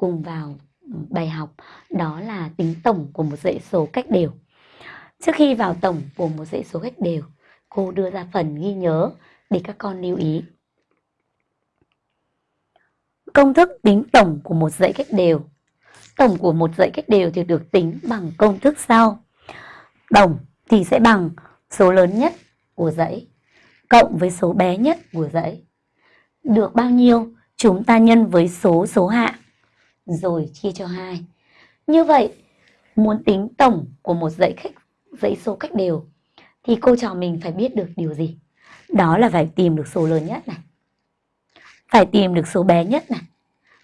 cùng vào ừ, bài học đó là tính tổng của một dãy số cách đều. Trước khi vào tổng của một dãy số cách đều, cô đưa ra phần ghi nhớ để các con lưu ý. Công thức tính tổng của một dãy cách đều. Tổng của một dãy cách đều thì được tính bằng công thức sau. Tổng thì sẽ bằng số lớn nhất của dãy cộng với số bé nhất của dãy. Được bao nhiêu chúng ta nhân với số số hạng rồi chia cho 2. Như vậy, muốn tính tổng của một dãy khách dãy số cách đều thì cô trò mình phải biết được điều gì? Đó là phải tìm được số lớn nhất này. Phải tìm được số bé nhất này.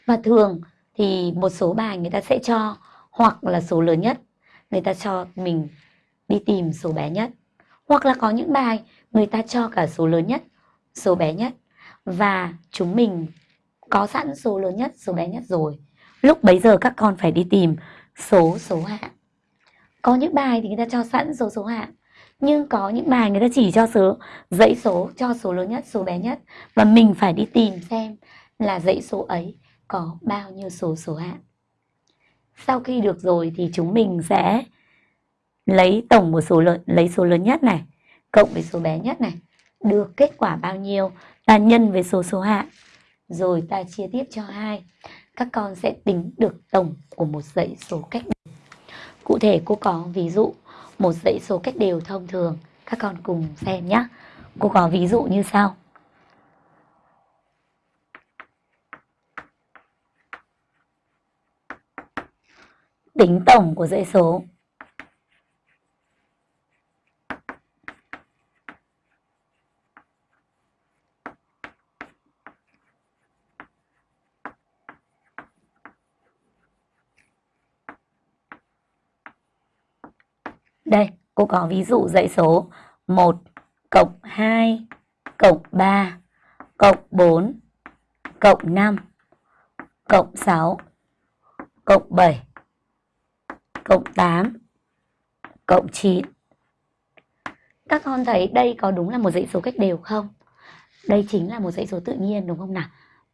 Và thường thì một số bài người ta sẽ cho hoặc là số lớn nhất, người ta cho mình đi tìm số bé nhất. Hoặc là có những bài người ta cho cả số lớn nhất, số bé nhất và chúng mình có sẵn số lớn nhất, số bé nhất rồi. Lúc bấy giờ các con phải đi tìm số số hạng. Có những bài thì người ta cho sẵn số số hạng, nhưng có những bài người ta chỉ cho số dãy số cho số lớn nhất, số bé nhất. Và mình phải đi tìm xem là dãy số ấy có bao nhiêu số số hạng. Sau khi được rồi thì chúng mình sẽ lấy tổng một số lớn lấy số lớn nhất này cộng với số bé nhất này. Được kết quả bao nhiêu ta nhân với số số hạng. Rồi ta chia tiếp cho hai các con sẽ tính được tổng của một dãy số cách đều. Cụ thể cô có ví dụ một dãy số cách đều thông thường, các con cùng xem nhé. Cô có ví dụ như sau. Tính tổng của dãy số Đây, cô có ví dụ dãy số 1 cộng 2 cộng 3 cộng 4 cộng 5 cộng 6 cộng 7 cộng 8 cộng 9. Các con thấy đây có đúng là một dãy số cách đều không? Đây chính là một dãy số tự nhiên đúng không nào?